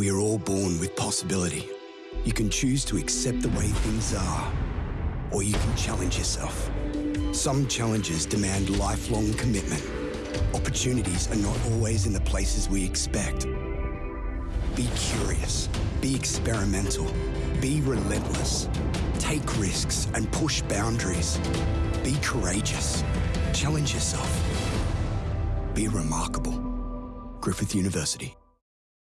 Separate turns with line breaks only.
We are all born with possibility. You can choose to accept the way things are, or you can challenge yourself. Some challenges demand lifelong commitment. Opportunities are not always in the places we expect. Be curious, be experimental, be relentless. Take risks and push boundaries. Be courageous. Challenge yourself. Be remarkable. Griffith University.